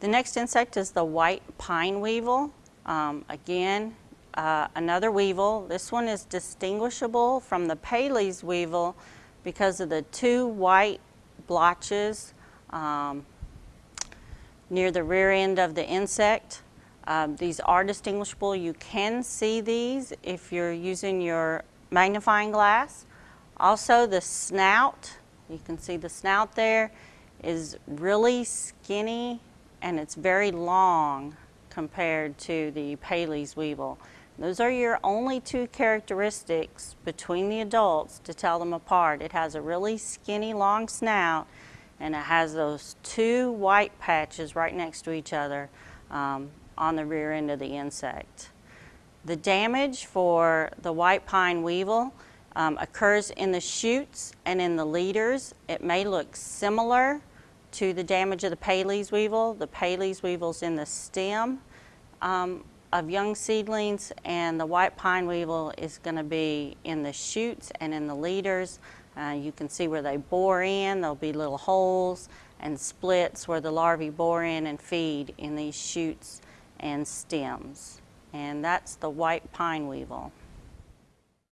The next insect is the white pine weevil. Um, again, uh, another weevil. This one is distinguishable from the pales weevil because of the two white blotches um, near the rear end of the insect. Um, these are distinguishable. You can see these if you're using your magnifying glass. Also the snout, you can see the snout there, is really skinny and it's very long compared to the pales weevil. Those are your only two characteristics between the adults to tell them apart. It has a really skinny long snout and it has those two white patches right next to each other um, on the rear end of the insect. The damage for the white pine weevil um, occurs in the shoots and in the leaders. It may look similar to the damage of the pales weevil. The pales weevil's in the stem um, of young seedlings and the white pine weevil is going to be in the shoots and in the leaders. Uh, you can see where they bore in, there'll be little holes and splits where the larvae bore in and feed in these shoots and stems. And that's the white pine weevil.